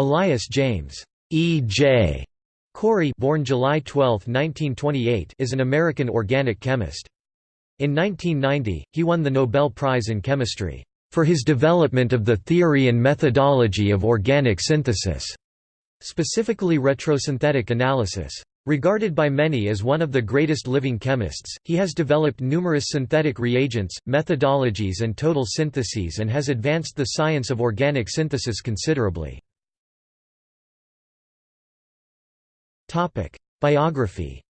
Elias James E.J. Corey born July 12, 1928, is an American organic chemist. In 1990, he won the Nobel Prize in Chemistry for his development of the theory and methodology of organic synthesis, specifically retrosynthetic analysis. Regarded by many as one of the greatest living chemists, he has developed numerous synthetic reagents, methodologies and total syntheses and has advanced the science of organic synthesis considerably. Biography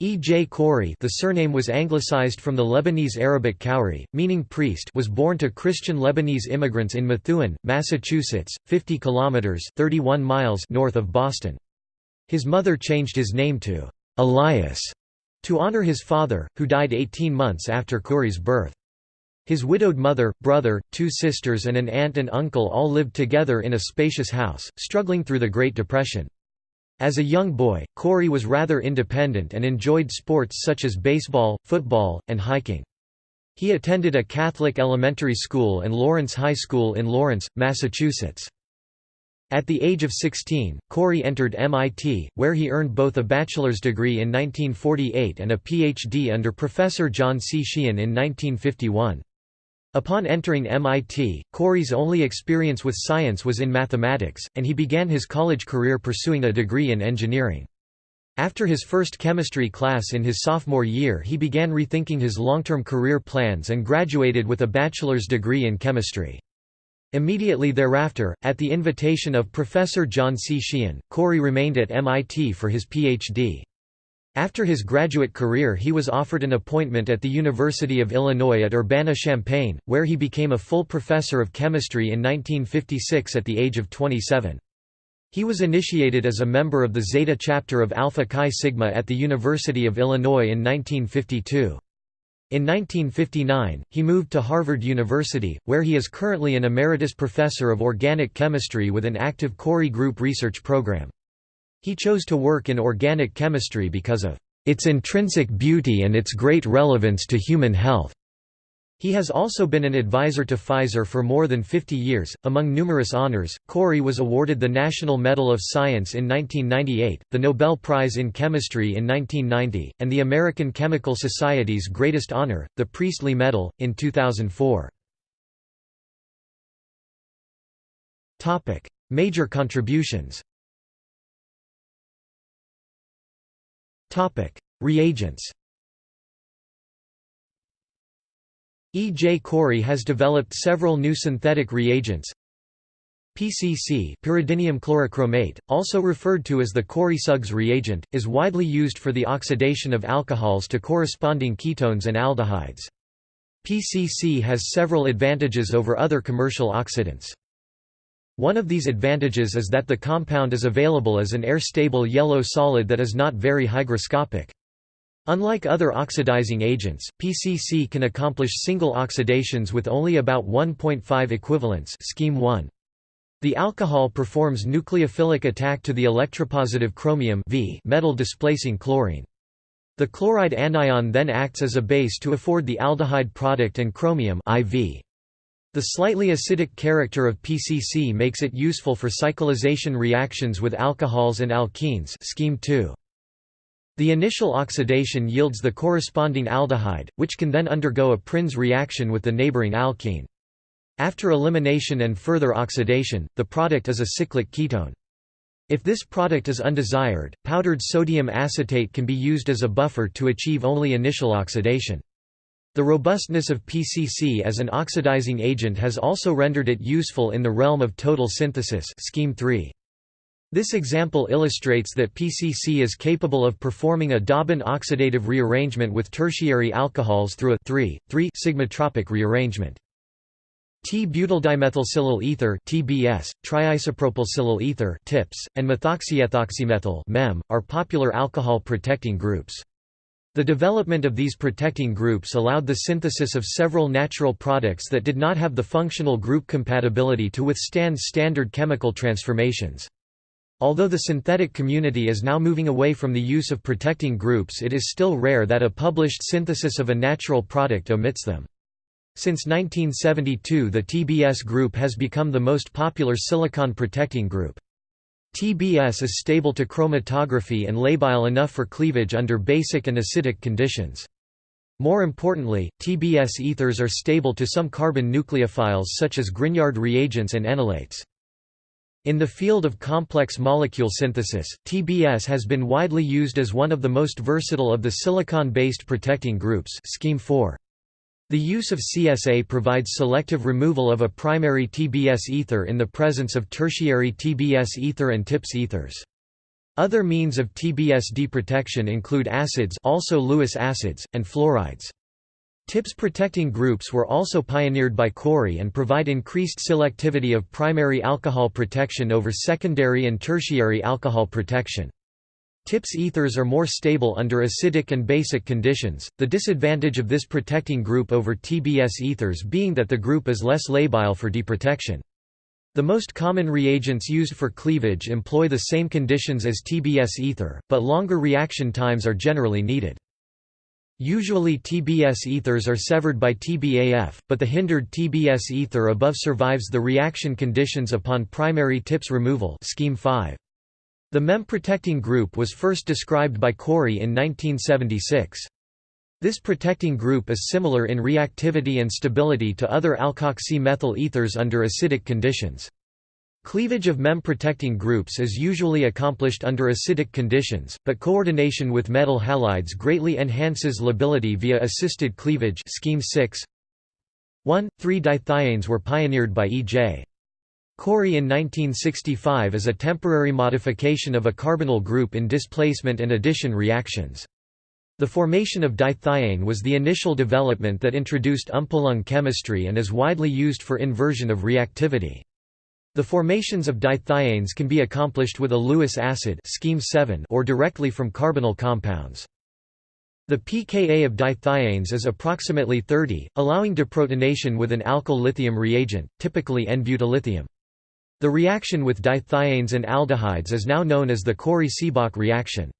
E. J. Corey the surname was anglicized from the Lebanese Arabic Khoury, meaning priest was born to Christian Lebanese immigrants in Methuen, Massachusetts, 50 kilometers 31 miles north of Boston. His mother changed his name to Elias to honor his father, who died 18 months after Corey's birth. His widowed mother, brother, two sisters and an aunt and uncle all lived together in a spacious house, struggling through the Great Depression. As a young boy, Corey was rather independent and enjoyed sports such as baseball, football, and hiking. He attended a Catholic elementary school and Lawrence High School in Lawrence, Massachusetts. At the age of 16, Corey entered MIT, where he earned both a bachelor's degree in 1948 and a Ph.D. under Professor John C. Sheehan in 1951. Upon entering MIT, Corey's only experience with science was in mathematics, and he began his college career pursuing a degree in engineering. After his first chemistry class in his sophomore year he began rethinking his long-term career plans and graduated with a bachelor's degree in chemistry. Immediately thereafter, at the invitation of Professor John C. Sheehan, Corey remained at MIT for his Ph.D. After his graduate career he was offered an appointment at the University of Illinois at Urbana-Champaign, where he became a full professor of chemistry in 1956 at the age of 27. He was initiated as a member of the Zeta chapter of Alpha Chi Sigma at the University of Illinois in 1952. In 1959, he moved to Harvard University, where he is currently an emeritus professor of organic chemistry with an active Corey Group research program. He chose to work in organic chemistry because of its intrinsic beauty and its great relevance to human health. He has also been an advisor to Pfizer for more than 50 years. Among numerous honors, Corey was awarded the National Medal of Science in 1998, the Nobel Prize in Chemistry in 1990, and the American Chemical Society's greatest honor, the Priestley Medal, in 2004. Major contributions Reagents E. J. Corey has developed several new synthetic reagents. PCC pyridinium chlorochromate, also referred to as the Corey-Suggs reagent, is widely used for the oxidation of alcohols to corresponding ketones and aldehydes. PCC has several advantages over other commercial oxidants. One of these advantages is that the compound is available as an air-stable yellow solid that is not very hygroscopic. Unlike other oxidizing agents, PCC can accomplish single oxidations with only about 1.5 equivalents scheme 1. The alcohol performs nucleophilic attack to the electropositive chromium v metal displacing chlorine. The chloride anion then acts as a base to afford the aldehyde product and chromium IV. The slightly acidic character of PCC makes it useful for cyclization reactions with alcohols and alkenes scheme 2. The initial oxidation yields the corresponding aldehyde, which can then undergo a Prins reaction with the neighboring alkene. After elimination and further oxidation, the product is a cyclic ketone. If this product is undesired, powdered sodium acetate can be used as a buffer to achieve only initial oxidation. The robustness of PCC as an oxidizing agent has also rendered it useful in the realm of total synthesis scheme 3. This example illustrates that PCC is capable of performing a Dauben oxidative rearrangement with tertiary alcohols through a 3,3 sigmatropic rearrangement. T-butyldimethyl ether (TBS), triisopropyl ether (TIPS), and methoxyethoxymethyl (MEM) are popular alcohol protecting groups. The development of these protecting groups allowed the synthesis of several natural products that did not have the functional group compatibility to withstand standard chemical transformations. Although the synthetic community is now moving away from the use of protecting groups it is still rare that a published synthesis of a natural product omits them. Since 1972 the TBS group has become the most popular silicon protecting group. TBS is stable to chromatography and labile enough for cleavage under basic and acidic conditions. More importantly, TBS ethers are stable to some carbon nucleophiles such as Grignard reagents and enolates. In the field of complex molecule synthesis, TBS has been widely used as one of the most versatile of the silicon-based protecting groups scheme 4. The use of CSA provides selective removal of a primary TBS ether in the presence of tertiary TBS ether and TIPS ethers. Other means of TBS deprotection include acids also Lewis acids, and fluorides. TIPS protecting groups were also pioneered by Corey and provide increased selectivity of primary alcohol protection over secondary and tertiary alcohol protection. TIPS ethers are more stable under acidic and basic conditions, the disadvantage of this protecting group over TBS ethers being that the group is less labile for deprotection. The most common reagents used for cleavage employ the same conditions as TBS ether, but longer reaction times are generally needed. Usually TBS ethers are severed by TBAF, but the hindered TBS ether above survives the reaction conditions upon primary TIPS removal scheme 5. The MEM-protecting group was first described by Corey in 1976. This protecting group is similar in reactivity and stability to other alkoxy-methyl ethers under acidic conditions. Cleavage of MEM-protecting groups is usually accomplished under acidic conditions, but coordination with metal halides greatly enhances lability via assisted cleavage scheme 6. 1,3-dithianes were pioneered by E.J. Corey in 1965 is a temporary modification of a carbonyl group in displacement and addition reactions. The formation of dithiane was the initial development that introduced umpolung chemistry and is widely used for inversion of reactivity. The formations of dithianes can be accomplished with a Lewis acid scheme 7 or directly from carbonyl compounds. The pKa of dithianes is approximately 30, allowing deprotonation with an alkyl lithium reagent, typically N-butyllithium. The reaction with dithianes and aldehydes is now known as the Corey-Seebach reaction.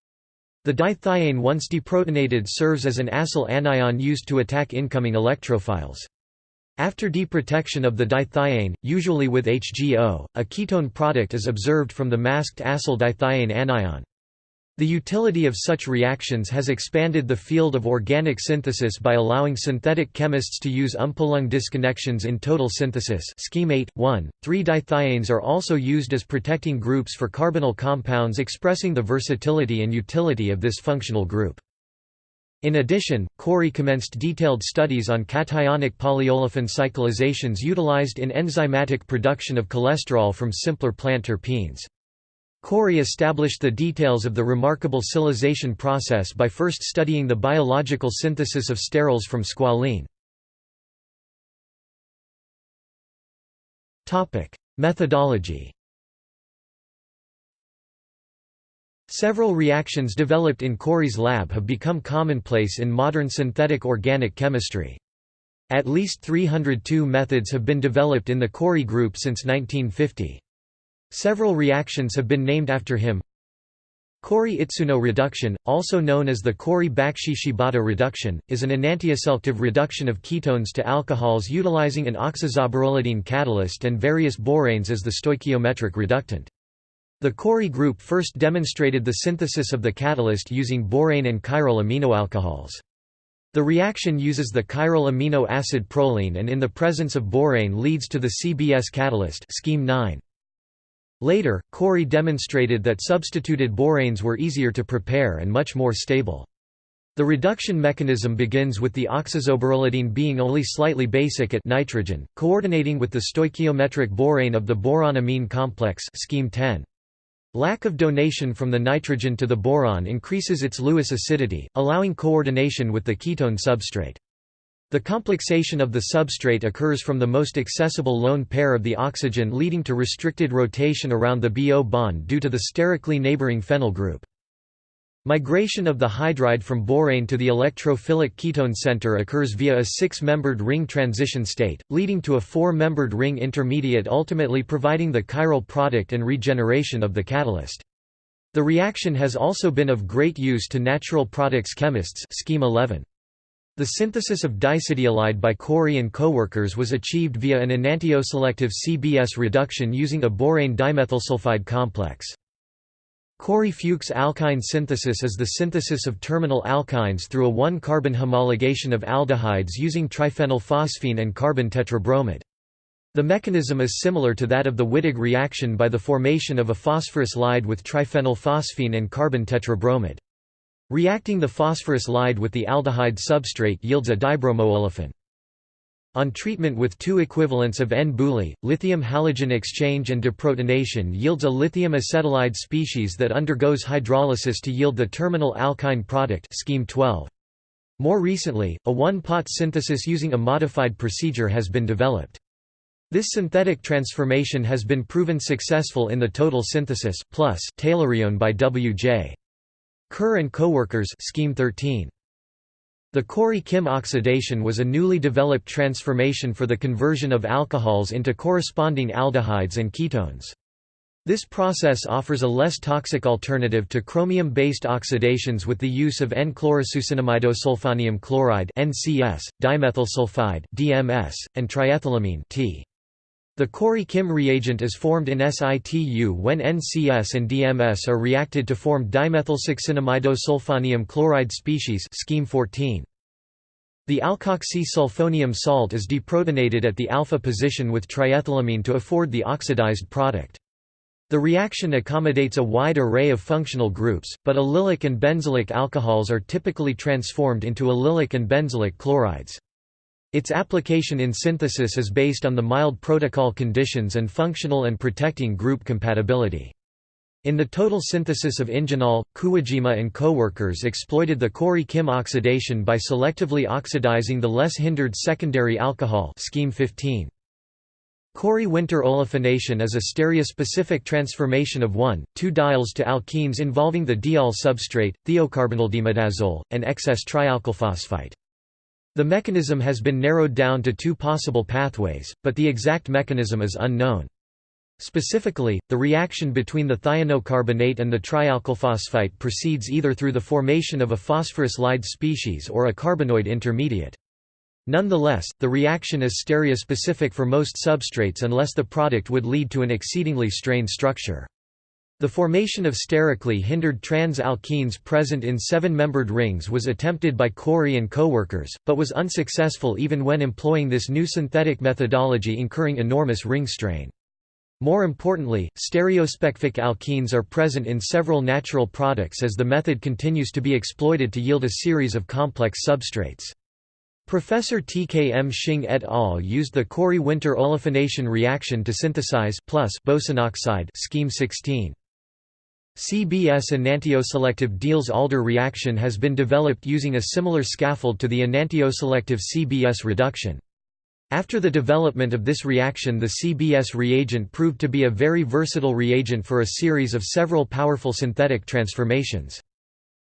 The dithiane once deprotonated serves as an acyl anion used to attack incoming electrophiles. After deprotection of the dithiane, usually with HGO, a ketone product is observed from the masked acyl dithiane anion. The utility of such reactions has expanded the field of organic synthesis by allowing synthetic chemists to use umpolung disconnections in total synthesis scheme 8, 1. 3-dithianes are also used as protecting groups for carbonyl compounds expressing the versatility and utility of this functional group. In addition, Corey commenced detailed studies on cationic polyolefin cyclizations utilized in enzymatic production of cholesterol from simpler plant terpenes. Corey established the details of the remarkable cyclization process by first studying the biological synthesis of sterols from squalene. Methodology Several reactions developed in Corey's lab have become commonplace in modern synthetic organic chemistry. At least 302 methods have been developed in the Corey group since 1950. Several reactions have been named after him. Corey-Itsuno reduction, also known as the Corey-Bakshi-Shibata reduction, is an enantioselective reduction of ketones to alcohols utilizing an oxazaborolidine catalyst and various boranes as the stoichiometric reductant. The Corey group first demonstrated the synthesis of the catalyst using borane and chiral aminoalcohols. The reaction uses the chiral amino acid proline and in the presence of borane leads to the CBS catalyst scheme 9. Later, Corey demonstrated that substituted boranes were easier to prepare and much more stable. The reduction mechanism begins with the oxazaborolidine being only slightly basic at nitrogen, coordinating with the stoichiometric borane of the boron-amine complex scheme 10. Lack of donation from the nitrogen to the boron increases its Lewis acidity, allowing coordination with the ketone substrate. The complexation of the substrate occurs from the most accessible lone pair of the oxygen leading to restricted rotation around the BO bond due to the sterically neighboring phenyl group. Migration of the hydride from borane to the electrophilic ketone center occurs via a six-membered ring transition state, leading to a four-membered ring intermediate ultimately providing the chiral product and regeneration of the catalyst. The reaction has also been of great use to natural products chemists scheme 11. The synthesis of diacetyl by Corey and coworkers was achieved via an enantioselective CBS reduction using a borane dimethylsulfide complex. Corey-Fuchs alkyne synthesis is the synthesis of terminal alkynes through a one-carbon homologation of aldehydes using triphenylphosphine and carbon tetrabromide. The mechanism is similar to that of the Wittig reaction by the formation of a phosphorus ylide with triphenylphosphine and carbon tetrabromide. Reacting the phosphorus ylide with the aldehyde substrate yields a dibromoolefin. On treatment with two equivalents of N-Buli, lithium halogen exchange and deprotonation yields a lithium acetylide species that undergoes hydrolysis to yield the terminal alkyne product scheme 12. More recently, a one-pot synthesis using a modified procedure has been developed. This synthetic transformation has been proven successful in the total synthesis, plus taylorione by W.J. Kerr and coworkers scheme 13. The Corey-Kim oxidation was a newly developed transformation for the conversion of alcohols into corresponding aldehydes and ketones. This process offers a less toxic alternative to chromium-based oxidations with the use of N-chlorosuccinimidosulfonium chloride (NCS), dimethyl sulfide (DMS), and triethylamine (T). The Corey-Kim reagent is formed in situ when NCS and DMS are reacted to form dimethylsuccinimidosulfonium chloride species scheme 14. The alkoxy-sulfonium salt is deprotonated at the alpha position with triethylamine to afford the oxidized product. The reaction accommodates a wide array of functional groups, but allylic and benzylic alcohols are typically transformed into allylic and benzylic chlorides. Its application in synthesis is based on the mild protocol conditions and functional and protecting group compatibility. In the total synthesis of ingenol, Kuwajima and coworkers exploited the Corey-Kim oxidation by selectively oxidizing the less hindered secondary alcohol scheme 15. Corey-Winter olefination is a stereospecific transformation of 1,2-diols to alkenes involving the diol substrate, thiocarbonyldiimidazole, and excess trialkylphosphite. The mechanism has been narrowed down to two possible pathways, but the exact mechanism is unknown. Specifically, the reaction between the thionocarbonate and the trialkylphosphite proceeds either through the formation of a phosphorus ylide species or a carbenoid intermediate. Nonetheless, the reaction is stereospecific for most substrates unless the product would lead to an exceedingly strained structure. The formation of sterically hindered trans-alkenes present in seven-membered rings was attempted by Corey and coworkers, but was unsuccessful even when employing this new synthetic methodology incurring enormous ring strain. More importantly, stereospecific alkenes are present in several natural products as the method continues to be exploited to yield a series of complex substrates. Professor T. K. M. Shing et al. used the Corey-Winter olefination reaction to synthesize plus boesenoxide scheme 16. CBS enantioselective Diels-Alder reaction has been developed using a similar scaffold to the enantioselective CBS reduction. After the development of this reaction the CBS reagent proved to be a very versatile reagent for a series of several powerful synthetic transformations.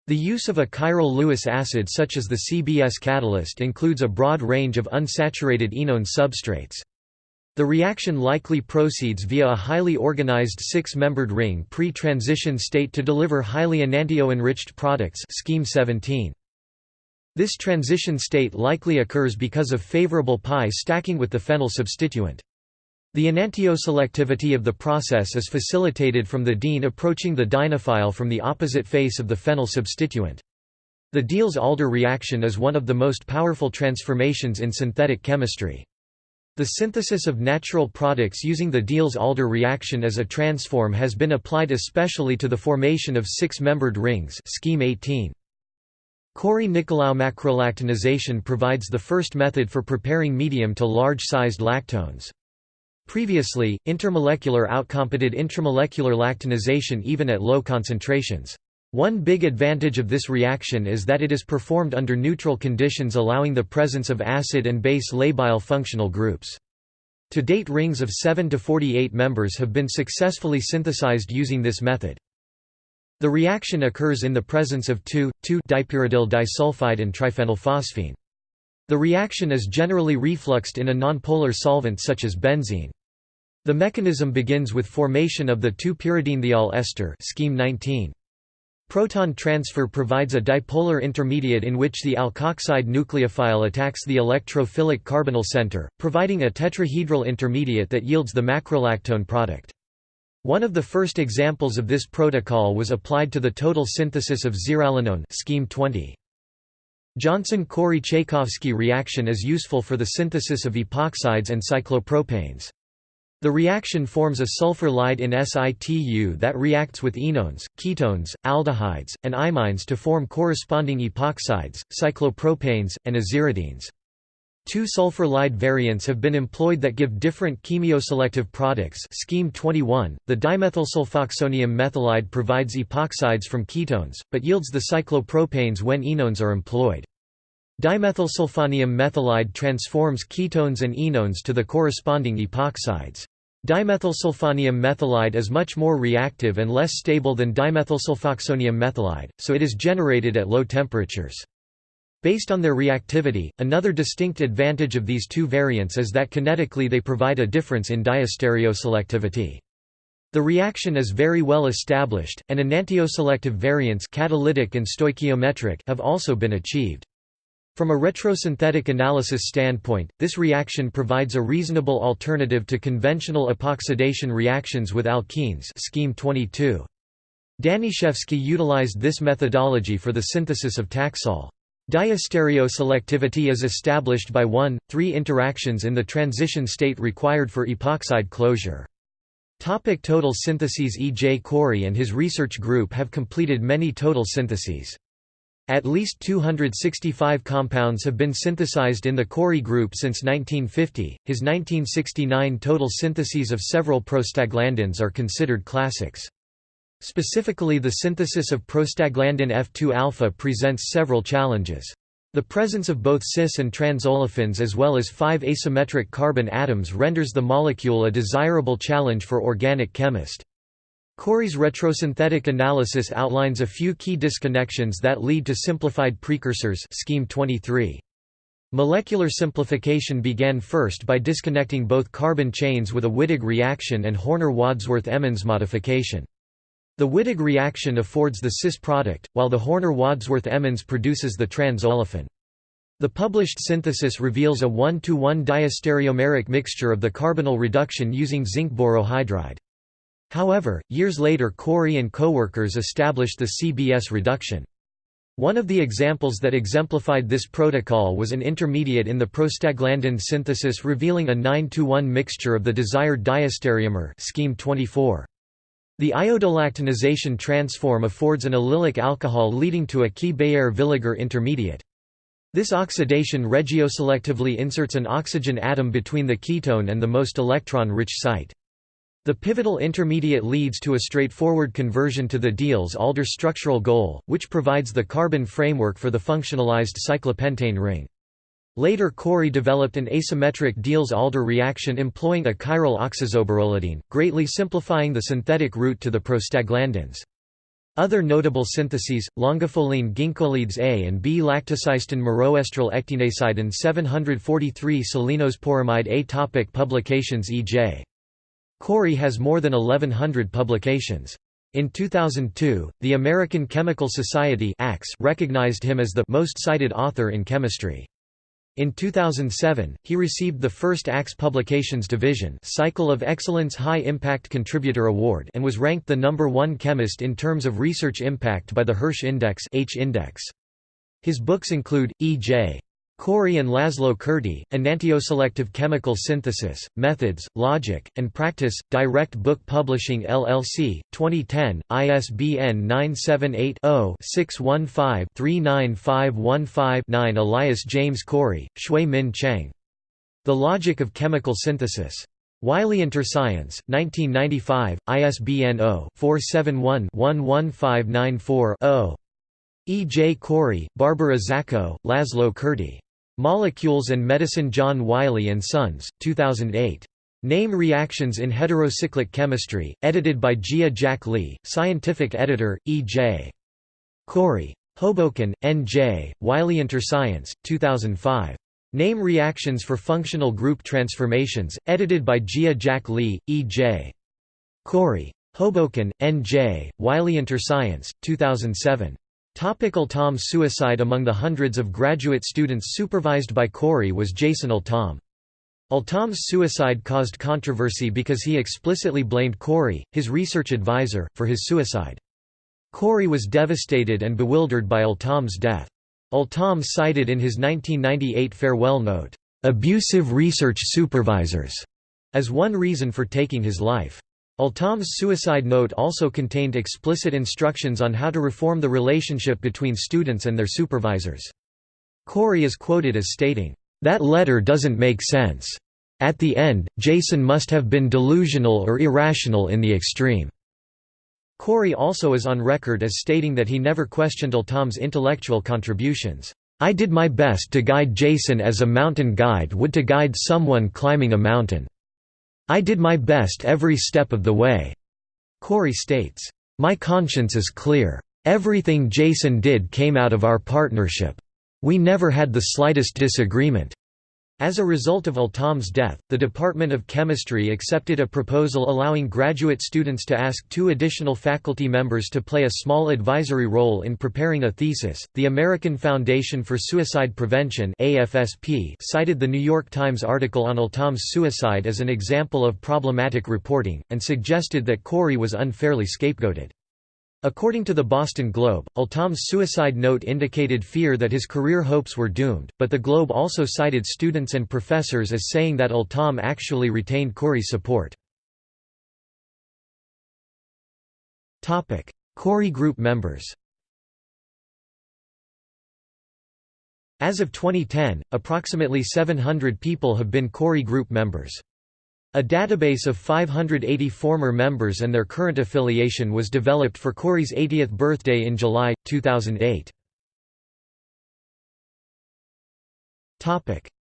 The use of a chiral Lewis acid such as the CBS catalyst includes a broad range of unsaturated enone substrates. The reaction likely proceeds via a highly organized six-membered ring pre-transition state to deliver highly enantio-enriched products scheme 17. This transition state likely occurs because of favorable pi stacking with the phenyl substituent. The enantioselectivity of the process is facilitated from the diene approaching the dienophile from the opposite face of the phenyl substituent. The Diels-Alder reaction is one of the most powerful transformations in synthetic chemistry. The synthesis of natural products using the Diels-Alder reaction as a transform has been applied especially to the formation of six-membered rings scheme 18. Corey-Nicolaou macrolactonization provides the first method for preparing medium to large-sized lactones. Previously, intermolecular outcompeted intramolecular lactonization even at low concentrations. One big advantage of this reaction is that it is performed under neutral conditions allowing the presence of acid and base labile functional groups. To date rings of 7 to 48 members have been successfully synthesized using this method. The reaction occurs in the presence of 2,2-dipyridyl disulfide and triphenylphosphine. The reaction is generally refluxed in a nonpolar solvent such as benzene. The mechanism begins with formation of the 2-pyridinethiol ester scheme 19. Proton transfer provides a dipolar intermediate in which the alkoxide nucleophile attacks the electrophilic carbonyl center, providing a tetrahedral intermediate that yields the macrolactone product. One of the first examples of this protocol was applied to the total synthesis of zearalenone scheme 20. Johnson-Corey-Chaykovsky reaction is useful for the synthesis of epoxides and cyclopropanes. The reaction forms a sulfur in situ that reacts with enones, ketones, aldehydes, and imines to form corresponding epoxides, cyclopropanes, and aziridines. Two sulfur ylide variants have been employed that give different chemioselective products scheme 21. The dimethylsulfoxonium methylide provides epoxides from ketones, but yields the cyclopropanes when enones are employed. Dimethylsulfonium methylide transforms ketones and enones to the corresponding epoxides. Dimethylsulfonium methylide is much more reactive and less stable than dimethylsulfoxonium methylide, so it is generated at low temperatures. Based on their reactivity, another distinct advantage of these two variants is that kinetically they provide a difference in diastereoselectivity. The reaction is very well established, and enantioselective variants catalytic and stoichiometric have also been achieved. From a retrosynthetic analysis standpoint, this reaction provides a reasonable alternative to conventional epoxidation reactions with alkenes scheme 22. Danishefsky utilized this methodology for the synthesis of Taxol. Diastereoselectivity is established by 1, 3 interactions in the transition state required for epoxide closure. Topic total syntheses E. J. Corey and his research group have completed many total syntheses. At least 265 compounds have been synthesized in the Corey group since 1950. His 1969 total syntheses of several prostaglandins are considered classics. Specifically the synthesis of prostaglandin F2-alpha presents several challenges. The presence of both cis and trans olefins as well as five asymmetric carbon atoms renders the molecule a desirable challenge for organic chemist. Corey's retrosynthetic analysis outlines a few key disconnections that lead to simplified precursors scheme 23. Molecular simplification began first by disconnecting both carbon chains with a Wittig reaction and Horner-Wadsworth-Emmons modification. The Wittig reaction affords the cis product, while the Horner-Wadsworth-Emmons produces the trans-olefin. The published synthesis reveals a 1-to-1 diastereomeric mixture of the carbonyl reduction using zinc borohydride. However, years later Corey and coworkers established the CBS reduction. One of the examples that exemplified this protocol was an intermediate in the prostaglandin synthesis revealing a 9-to-1 mixture of the desired diastereomer scheme 24. The iodolactonization transform affords an allylic alcohol leading to a key Baeyer-Villiger intermediate. This oxidation regioselectively inserts an oxygen atom between the ketone and the most electron-rich site. The pivotal intermediate leads to a straightforward conversion to the Diels-Alder structural goal, which provides the carbon framework for the functionalized cyclopentane ring. Later Corey developed an asymmetric Diels-Alder reaction employing a chiral oxazaborolidine, greatly simplifying the synthetic route to the prostaglandins. Other notable syntheses, longifolene ginkgolides A and B lactacystin miroestrol ecteinascidin 743 salinosporamide A topic Publications E.J. Corey has more than 1100 publications. In 2002, the American Chemical Society recognized him as the most cited author in chemistry. In 2007, he received the first ACS Publications Division Cycle of Excellence High Impact Contributor Award and was ranked the number one chemist in terms of research impact by the Hirsch Index H -index. His books include, E.J. Corey and Laszlo Kurti, Enantioselective Chemical Synthesis, Methods, Logic, and Practice, Direct Book Publishing LLC, 2010, ISBN 978-0-615-39515-9 Elias James Corey, Xue-Min Cheng. The Logic of Chemical Synthesis. Wiley Interscience, 1995, ISBN 0-471-11594-0. E. J. Corey, Barbara Czakó, Laszlo Kurti. Molecules and Medicine John Wiley & Sons, 2008. Name Reactions in Heterocyclic Chemistry, edited by Jie Jack Li, scientific editor, E. J. Corey. Hoboken, N. J., Wiley Interscience, 2005. Name Reactions for Functional Group Transformations, edited by Jie Jack Li, E. J. Corey. Hoboken, N.J., Wiley InterScience, 2007. Topical Tom's suicide Among the hundreds of graduate students supervised by Corey was Jason Altom. Altom's suicide caused controversy because he explicitly blamed Corey, his research advisor, for his suicide. Corey was devastated and bewildered by Altom's death. Altom cited in his 1998 farewell note, "...abusive research supervisors", as one reason for taking his life. Altom's suicide note also contained explicit instructions on how to reform the relationship between students and their supervisors. Corey is quoted as stating, "...that letter doesn't make sense. At the end, Jason must have been delusional or irrational in the extreme." Corey also is on record as stating that he never questioned Altom's intellectual contributions. I did my best to guide Jason as a mountain guide would to guide someone climbing a mountain. I did my best every step of the way." Corey states, "My conscience is clear. Everything Jason did came out of our partnership. We never had the slightest disagreement." As a result of Altom's death, the Department of Chemistry accepted a proposal allowing graduate students to ask two additional faculty members to play a small advisory role in preparing a thesis. The American Foundation for Suicide Prevention (AFSP) cited the New York Times article on Altom's suicide as an example of problematic reporting and suggested that Corey was unfairly scapegoated. According to the Boston Globe, Altom's suicide note indicated fear that his career hopes were doomed, but the Globe also cited students and professors as saying that Altom actually retained Corey's support. Corey Group members As of 2010, approximately 700 people have been Corey Group members. A database of 580 former members and their current affiliation was developed for Corey's 80th birthday in July, 2008.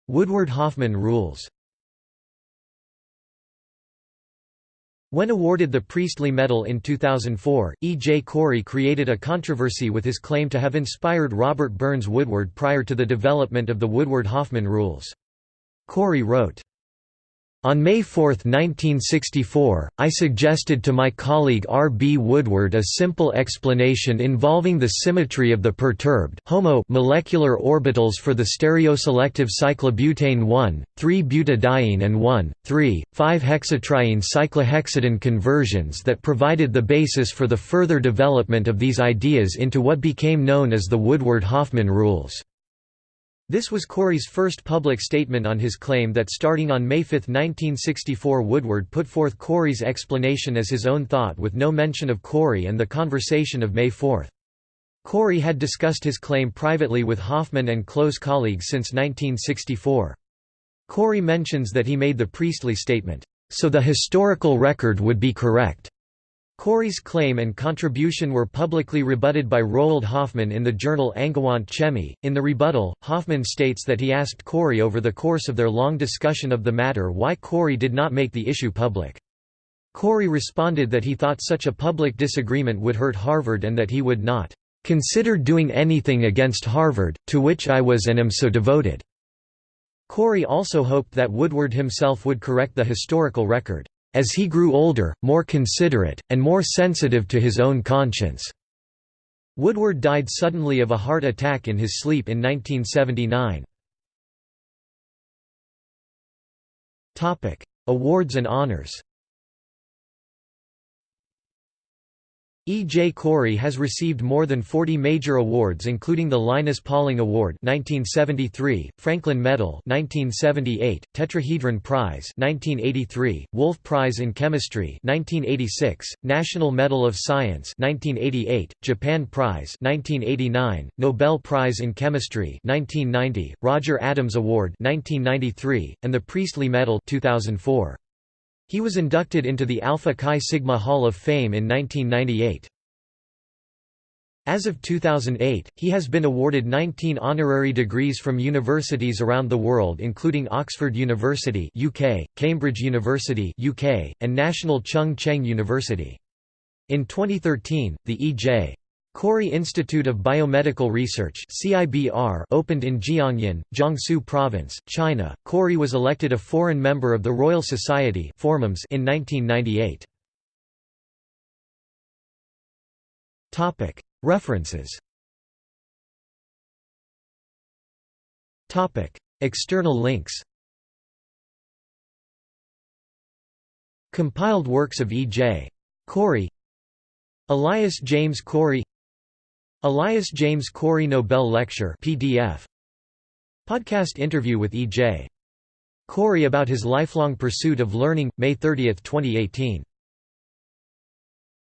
Woodward-Hoffmann rules When awarded the Priestley Medal in 2004, E. J. Corey created a controversy with his claim to have inspired Robert Burns Woodward prior to the development of the Woodward-Hoffmann rules. Corey wrote, on May 4, 1964, I suggested to my colleague R. B. Woodward a simple explanation involving the symmetry of the perturbed HOMO molecular orbitals for the stereoselective cyclobutane 1,3-butadiene and 1,3,5-hexatriene cyclohexadiene conversions that provided the basis for the further development of these ideas into what became known as the Woodward-Hoffmann rules. This was Corey's first public statement on his claim that starting on May 5, 1964 Woodward put forth Corey's explanation as his own thought with no mention of Corey and the conversation of May 4. Corey had discussed his claim privately with Hoffmann and close colleagues since 1964. Corey mentions that he made the Priestley statement, "...so the historical record would be correct." Corey's claim and contribution were publicly rebutted by Roald Hoffmann in the journal Angewandte Chemie. In the rebuttal, Hoffmann states that he asked Corey over the course of their long discussion of the matter why Corey did not make the issue public. Corey responded that he thought such a public disagreement would hurt Harvard and that he would not consider doing anything against Harvard, to which I was and am so devoted. Corey also hoped that Woodward himself would correct the historical record as he grew older, more considerate, and more sensitive to his own conscience. Woodward died suddenly of a heart attack in his sleep in 1979. Awards and honors E. J. Corey has received more than 40 major awards including the Linus Pauling Award 1973, Franklin Medal 1978, Tetrahedron Prize 1983, Wolf Prize in Chemistry 1986, National Medal of Science 1988, Japan Prize 1989, Nobel Prize in Chemistry 1990, Roger Adams Award 1993, and the Priestley Medal 2004. He was inducted into the Alpha Chi Sigma Hall of Fame in 1998. As of 2008, he has been awarded 19 honorary degrees from universities around the world including Oxford University UK, Cambridge University UK, and National Chung Cheng University. In 2013, the E.J. Corey Institute of Biomedical Research opened in Jiangyin, Jiangsu Province, China. Corey was elected a foreign member of the Royal Society in 1998. References External links Compiled works of E. J. Corey Elias James Corey Elias James Corey Nobel Lecture PDF Podcast interview with E. J. Corey about his lifelong pursuit of learning, May 30, 2018